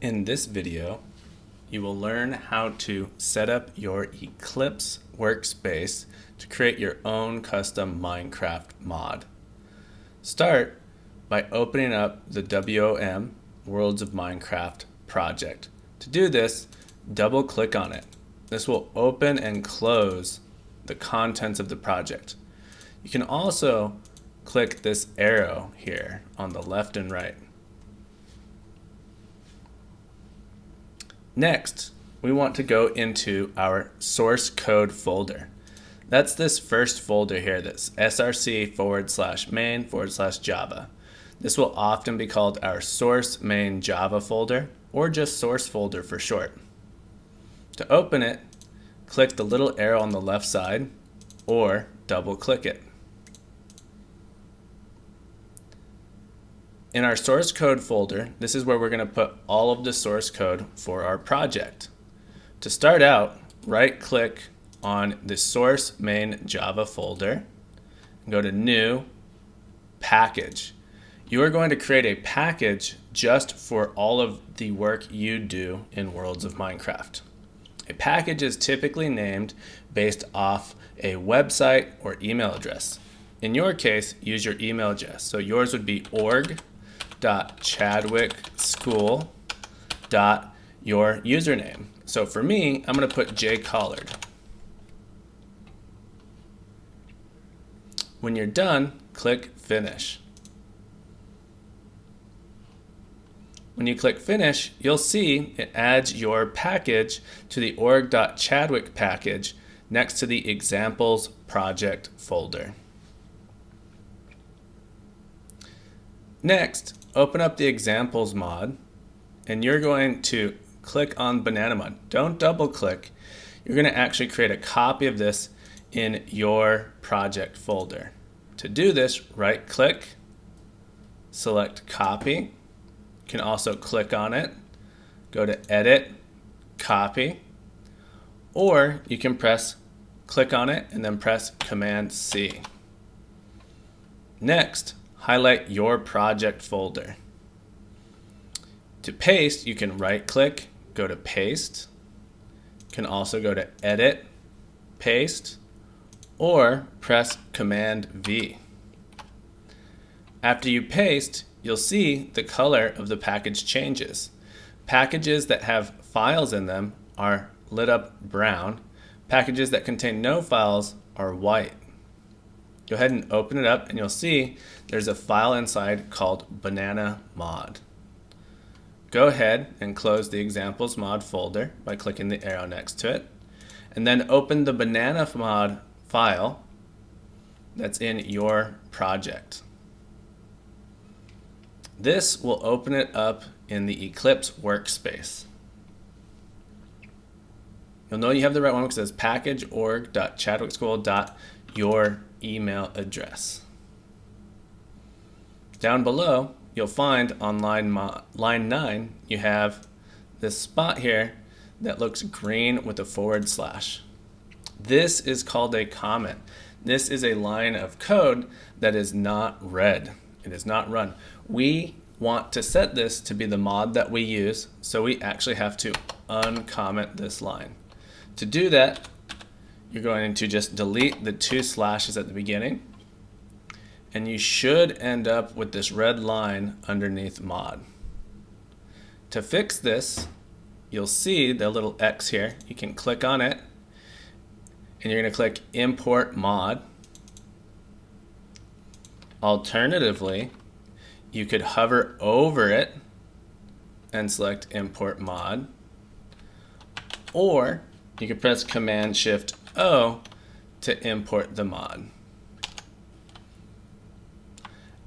In this video, you will learn how to set up your Eclipse workspace to create your own custom Minecraft mod. Start by opening up the WOM Worlds of Minecraft project. To do this, double click on it. This will open and close the contents of the project. You can also click this arrow here on the left and right. Next, we want to go into our source code folder. That's this first folder here, that's src forward slash main forward slash java. This will often be called our source main java folder or just source folder for short. To open it, click the little arrow on the left side or double click it. In our source code folder, this is where we're going to put all of the source code for our project. To start out, right click on the source main Java folder, go to new, package. You are going to create a package just for all of the work you do in Worlds of Minecraft. A package is typically named based off a website or email address. In your case, use your email address. So yours would be org dot Chadwick School dot your username. So for me, I'm going to put J Collard. When you're done, click Finish. When you click Finish, you'll see it adds your package to the org.chadwick package next to the Examples project folder. Next, open up the examples mod and you're going to click on banana mod. Don't double click. You're going to actually create a copy of this in your project folder. To do this, right click, select copy. You can also click on it, go to edit, copy, or you can press click on it and then press command C. Next, highlight your project folder. To paste, you can right click, go to paste. You can also go to edit, paste, or press command V. After you paste, you'll see the color of the package changes. Packages that have files in them are lit up brown. Packages that contain no files are white. Go ahead and open it up and you'll see there's a file inside called banana mod. Go ahead and close the examples mod folder by clicking the arrow next to it and then open the banana mod file that's in your project. This will open it up in the Eclipse workspace. You'll know you have the right one because it says package org.chadwickschool.your email address. Down below, you'll find on line, line 9, you have this spot here that looks green with a forward slash. This is called a comment. This is a line of code that is not read. It is not run. We want to set this to be the mod that we use, so we actually have to uncomment this line. To do that, you're going to just delete the two slashes at the beginning and you should end up with this red line underneath mod. To fix this, you'll see the little X here. You can click on it and you're going to click import mod. Alternatively, you could hover over it and select import mod or you could press command shift O to import the mod.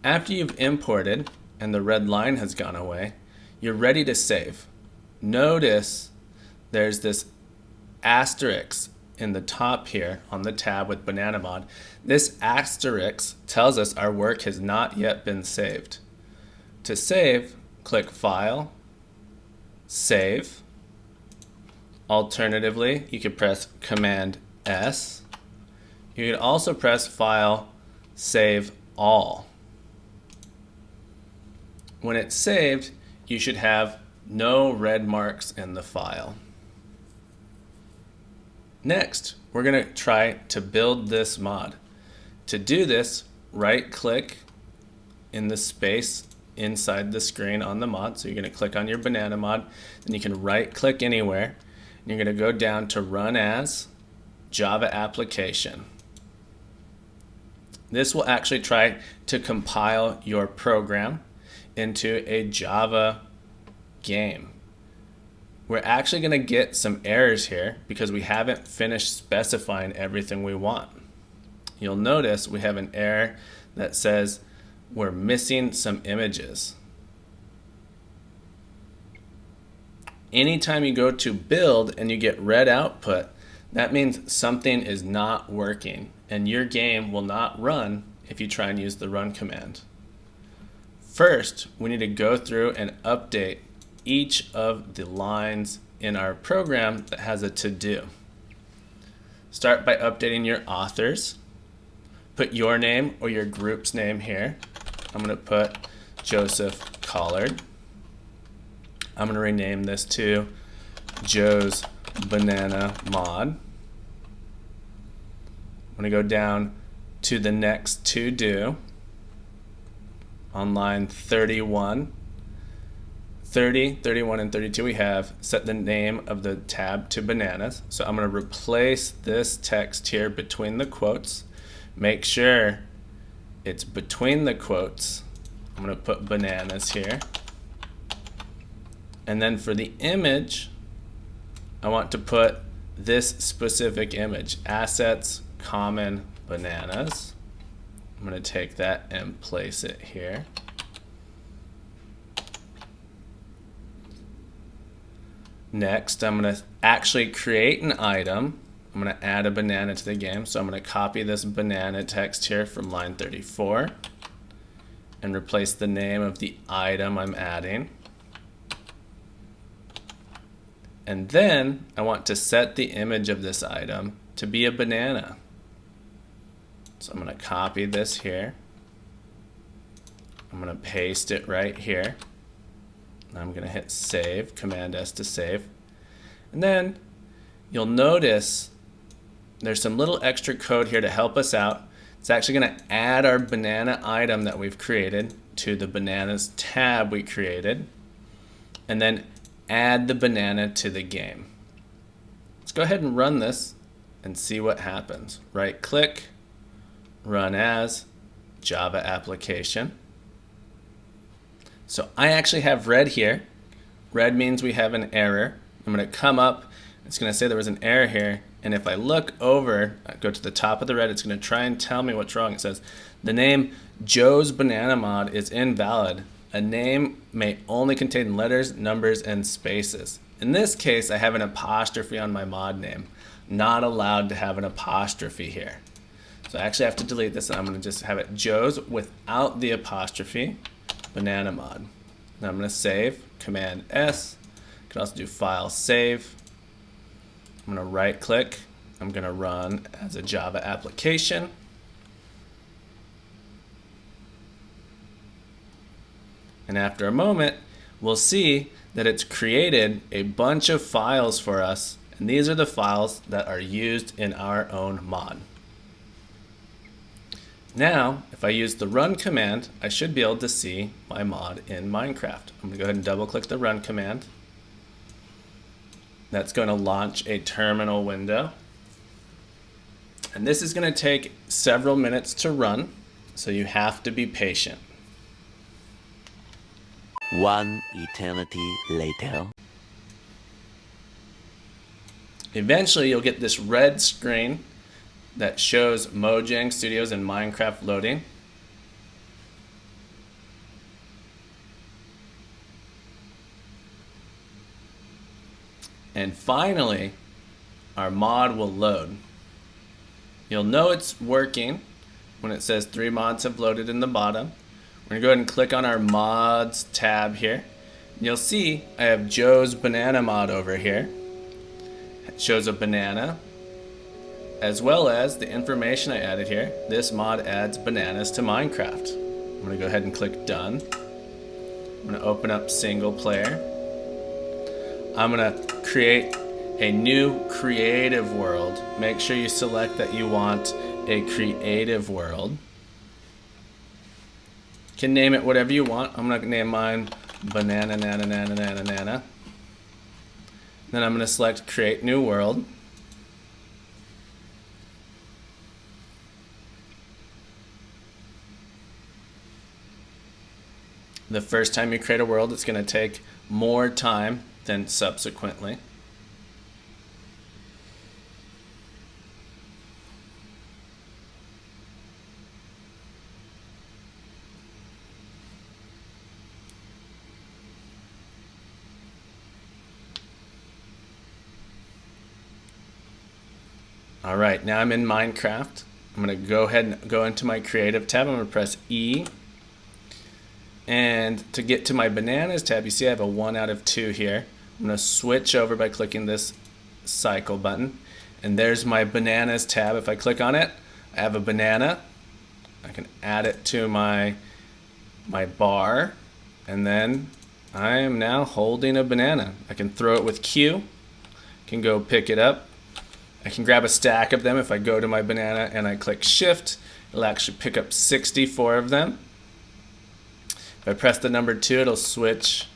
After you've imported and the red line has gone away, you're ready to save. Notice there's this asterisk in the top here on the tab with Banana Mod. This asterisk tells us our work has not yet been saved. To save, click File, Save. Alternatively, you could press Command S. You can also press File, Save All. When it's saved, you should have No red marks in the file. Next, we're going to try to build this mod. To do this, right click in the space inside the screen on the mod. So you're going to click on your banana mod, then you can right click anywhere. And you're going to go down to run as Java application. This will actually try to compile your program into a Java game. We're actually going to get some errors here because we haven't finished specifying everything we want. You'll notice we have an error that says we're missing some images. Anytime you go to build and you get red output, that means something is not working and your game will not run if you try and use the run command. First, we need to go through and update each of the lines in our program that has a to-do. Start by updating your authors. Put your name or your group's name here. I'm going to put Joseph Collard. I'm going to rename this to Joe's Banana Mod. I'm going to go down to the next to do on line 31. 30, 31, and 32 we have set the name of the tab to bananas. So I'm going to replace this text here between the quotes. Make sure it's between the quotes. I'm going to put bananas here. And then for the image, I want to put this specific image, assets, common, bananas. I'm going to take that and place it here. Next, I'm going to actually create an item. I'm going to add a banana to the game. So I'm going to copy this banana text here from line 34 and replace the name of the item I'm adding. And then I want to set the image of this item to be a banana. So I'm going to copy this here. I'm going to paste it right here. I'm going to hit save, Command S to save. And then you'll notice there's some little extra code here to help us out. It's actually going to add our banana item that we've created to the bananas tab we created. And then add the banana to the game. Let's go ahead and run this and see what happens. Right click, run as Java application. So I actually have red here. Red means we have an error. I'm going to come up. It's going to say there was an error here. And if I look over, I go to the top of the red, it's going to try and tell me what's wrong. It says the name Joe's Banana Mod is invalid. A name may only contain letters, numbers, and spaces. In this case, I have an apostrophe on my mod name. Not allowed to have an apostrophe here. So I actually have to delete this and I'm going to just have it Joe's without the apostrophe banana mod. Now I'm going to save, Command S. I can also do File Save. I'm going to right click. I'm going to run as a Java application. And after a moment, we'll see that it's created a bunch of files for us. And these are the files that are used in our own mod. Now, if I use the run command, I should be able to see my mod in Minecraft. I'm going to go ahead and double click the run command. That's going to launch a terminal window. And this is going to take several minutes to run, so you have to be patient. One eternity later. Eventually, you'll get this red screen that shows Mojang Studios and Minecraft loading. And finally, our mod will load. You'll know it's working when it says three mods have loaded in the bottom. We're gonna go ahead and click on our mods tab here. You'll see I have Joe's banana mod over here. It shows a banana as well as the information I added here. This mod adds bananas to Minecraft. I'm gonna go ahead and click done. I'm gonna open up single player. I'm gonna create a new creative world. Make sure you select that you want a creative world. Can name it whatever you want. I'm gonna name mine banana nana nana nana nana. Then I'm gonna select create new world. The first time you create a world, it's going to take more time than subsequently. All right, now I'm in Minecraft. I'm gonna go ahead and go into my creative tab. I'm gonna press E. And to get to my bananas tab, you see I have a one out of two here. I'm gonna switch over by clicking this cycle button. And there's my bananas tab. If I click on it, I have a banana. I can add it to my, my bar. And then I am now holding a banana. I can throw it with Q. Can go pick it up I can grab a stack of them if I go to my banana and I click shift. It'll actually pick up 64 of them. If I press the number 2 it'll switch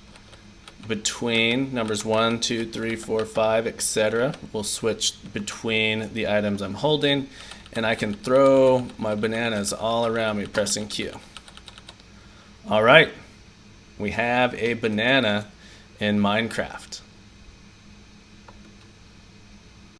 between numbers 1 2 3 4 5 etc we'll switch between the items I'm holding and I can throw my bananas all around me pressing Q. Alright we have a banana in Minecraft